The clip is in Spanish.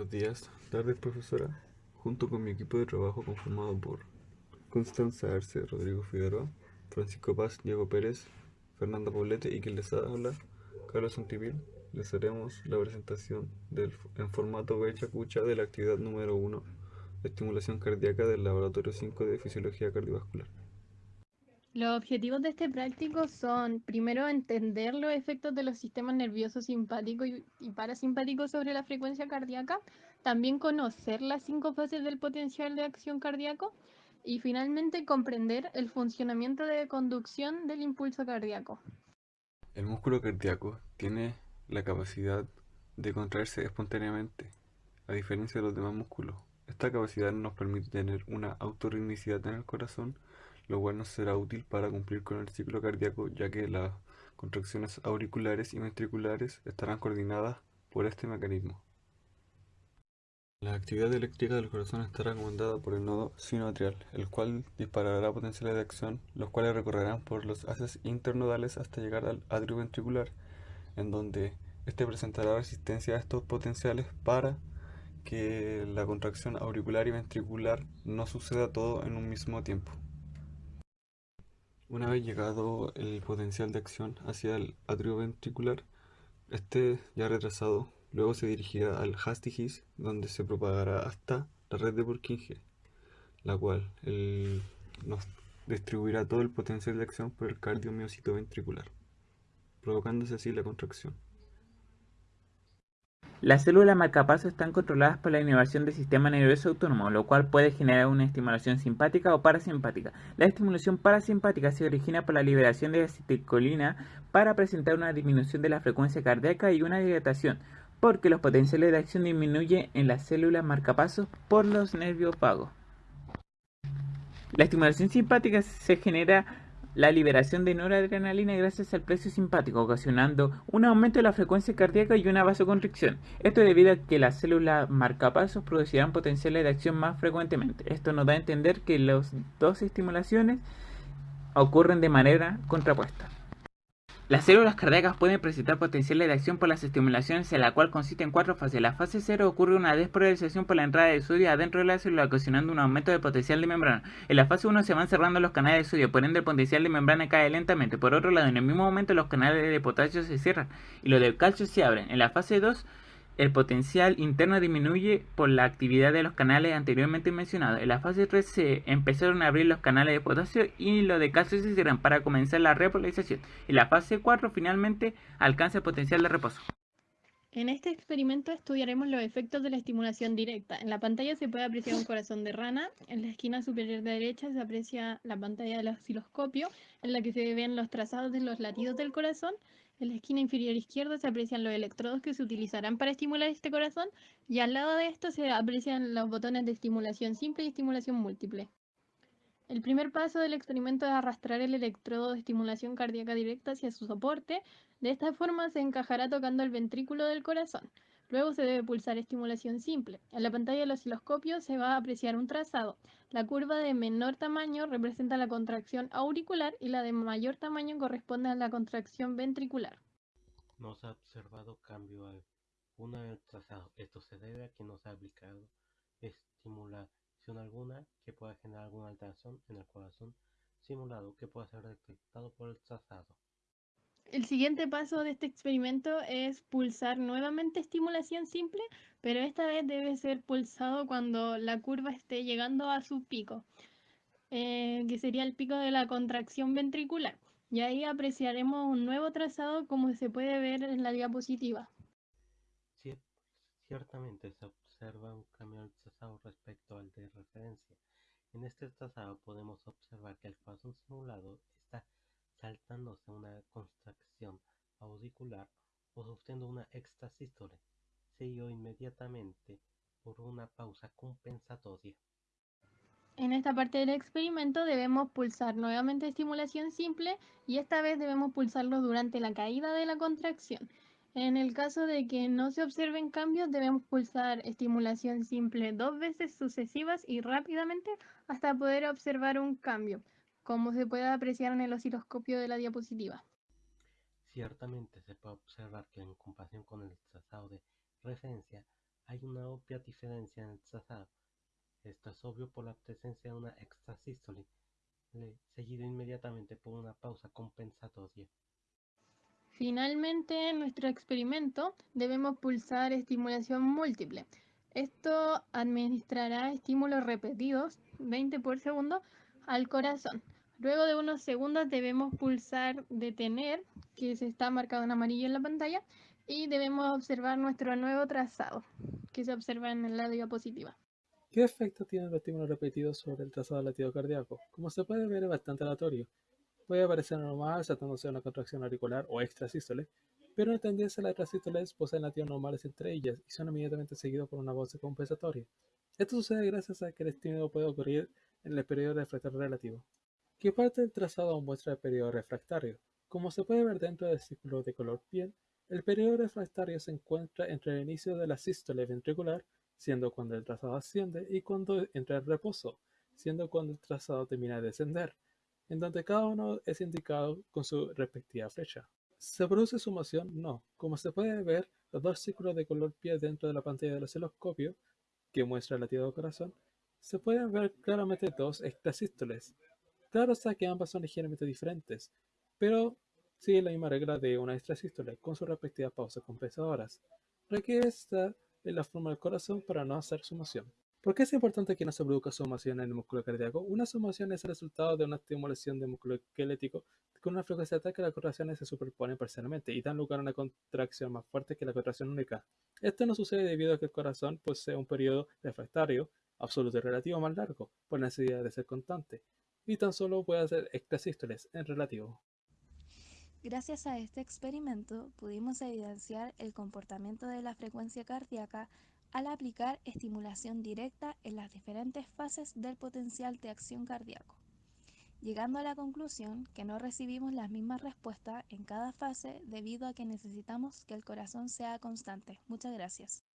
Buenos días, tardes profesora. Junto con mi equipo de trabajo conformado por Constanza Arce, Rodrigo Figueroa, Francisco Paz, Diego Pérez, Fernanda Poblete y quien les habla, Carlos Santipil, les haremos la presentación en formato becha cucha de la actividad número 1 de estimulación cardíaca del laboratorio 5 de fisiología cardiovascular. Los objetivos de este práctico son, primero, entender los efectos de los sistemas nerviosos simpático y, y parasimpático sobre la frecuencia cardíaca, también conocer las cinco fases del potencial de acción cardíaco y finalmente comprender el funcionamiento de conducción del impulso cardíaco. El músculo cardíaco tiene la capacidad de contraerse espontáneamente, a diferencia de los demás músculos. Esta capacidad nos permite tener una autorritmicidad en el corazón lo cual nos será útil para cumplir con el ciclo cardíaco ya que las contracciones auriculares y ventriculares estarán coordinadas por este mecanismo. La actividad eléctrica del corazón estará comandada por el nodo sinoatrial, el cual disparará potenciales de acción, los cuales recorrerán por los haces internodales hasta llegar al atrio ventricular, en donde este presentará resistencia a estos potenciales para que la contracción auricular y ventricular no suceda todo en un mismo tiempo. Una vez llegado el potencial de acción hacia el atrio ventricular, este ya retrasado, luego se dirigirá al Hastigis, donde se propagará hasta la red de Purkinje, la cual nos distribuirá todo el potencial de acción por el cardiomiocito ventricular, provocándose así la contracción. Las células marcapasos están controladas por la innervación del sistema nervioso autónomo, lo cual puede generar una estimulación simpática o parasimpática. La estimulación parasimpática se origina por la liberación de acetilcolina para presentar una disminución de la frecuencia cardíaca y una dilatación, porque los potenciales de acción disminuyen en las células marcapasos por los nervios vagos. La estimulación simpática se genera la liberación de noradrenalina gracias al precio simpático, ocasionando un aumento de la frecuencia cardíaca y una vasoconstricción. Esto debido a que las células marcapasos producirán potenciales de acción más frecuentemente. Esto nos da a entender que las dos estimulaciones ocurren de manera contrapuesta. Las células cardíacas pueden presentar potenciales de acción por las estimulaciones, en la cual consiste en cuatro fases. La fase 0 ocurre una despolarización por la entrada de sodio adentro de la célula, ocasionando un aumento del potencial de membrana. En la fase 1 se van cerrando los canales de sodio, por ende el potencial de membrana cae lentamente. Por otro lado, en el mismo momento los canales de potasio se cierran y los del calcio se abren. En la fase 2 el potencial interno disminuye por la actividad de los canales anteriormente mencionados. En la fase 3 se empezaron a abrir los canales de potasio y los de calcio se cierran para comenzar la repolarización. En la fase 4 finalmente alcanza el potencial de reposo. En este experimento estudiaremos los efectos de la estimulación directa. En la pantalla se puede apreciar un corazón de rana. En la esquina superior derecha se aprecia la pantalla del osciloscopio, en la que se ven los trazados de los latidos del corazón. En la esquina inferior izquierda se aprecian los electrodos que se utilizarán para estimular este corazón y al lado de esto se aprecian los botones de estimulación simple y estimulación múltiple. El primer paso del experimento es arrastrar el electrodo de estimulación cardíaca directa hacia su soporte. De esta forma se encajará tocando el ventrículo del corazón. Luego se debe pulsar estimulación simple. En la pantalla del osciloscopio se va a apreciar un trazado. La curva de menor tamaño representa la contracción auricular y la de mayor tamaño corresponde a la contracción ventricular. No se ha observado cambio alguno en trazado. Esto se debe a que no se ha aplicado alguna que pueda generar alguna alteración en el corazón simulado que pueda ser detectado por el trazado. El siguiente paso de este experimento es pulsar nuevamente estimulación simple, pero esta vez debe ser pulsado cuando la curva esté llegando a su pico, eh, que sería el pico de la contracción ventricular. Y ahí apreciaremos un nuevo trazado como se puede ver en la diapositiva. Ciertamente se observa un cambio del trazado respecto al de este trazado podemos observar que el corazón simulado está saltándose una contracción auricular o sufriendo una extrasístole, seguido inmediatamente por una pausa compensatoria. En esta parte del experimento debemos pulsar nuevamente estimulación simple y esta vez debemos pulsarlo durante la caída de la contracción. En el caso de que no se observen cambios, debemos pulsar estimulación simple dos veces sucesivas y rápidamente hasta poder observar un cambio como se puede apreciar en el osciloscopio de la diapositiva. Ciertamente se puede observar que en comparación con el trazado de referencia Hay una obvia diferencia en el trazado. Esto es obvio por la presencia de una extrasístole, seguido inmediatamente por una pausa compensatoria. Finalmente, en nuestro experimento debemos pulsar estimulación múltiple. Esto administrará estímulos repetidos, 20 por segundo, al corazón. Luego de unos segundos debemos pulsar detener, que se está marcado en amarillo en la pantalla, y debemos observar nuestro nuevo trazado, que se observa en la diapositiva. ¿Qué efecto tienen los estímulos repetidos sobre el trazado latido cardíaco? Como se puede ver es bastante aleatorio. Puede parecer normal tratándose de una contracción auricular o extrasístole, pero en tendencia las extrasístoles poseen latidos normales entre ellas y son inmediatamente seguidos por una voz compensatoria. Esto sucede gracias a que el estímulo puede ocurrir en el periodo refractario relativo. ¿Qué parte del trazado muestra el periodo refractario? Como se puede ver dentro del círculo de color piel, el periodo refractario se encuentra entre el inicio de la sístole ventricular, siendo cuando el trazado asciende, y cuando entra el reposo, siendo cuando el trazado termina de descender en donde cada uno es indicado con su respectiva flecha. ¿Se produce sumación? No. Como se puede ver, los dos círculos de color piel dentro de la pantalla del osciloscopio, que muestra el latido del corazón, se pueden ver claramente dos extrasístoles. Claro está que ambas son ligeramente diferentes, pero sigue la misma regla de una extrasístole con sus respectivas pausas compensadoras. Requiere estar en la forma del corazón para no hacer sumación. ¿Por qué es importante que no se produzca sumación en el músculo cardíaco? Una sumación es el resultado de una estimulación del músculo esquelético con una frecuencia tal que las contracciones se superponen parcialmente y dan lugar a una contracción más fuerte que la contracción única. Esto no sucede debido a que el corazón posee un periodo refractario absoluto y relativo más largo, por necesidad de ser constante, y tan solo puede hacer extrasístoles en relativo. Gracias a este experimento pudimos evidenciar el comportamiento de la frecuencia cardíaca al aplicar estimulación directa en las diferentes fases del potencial de acción cardíaco, llegando a la conclusión que no recibimos las mismas respuestas en cada fase debido a que necesitamos que el corazón sea constante. Muchas gracias.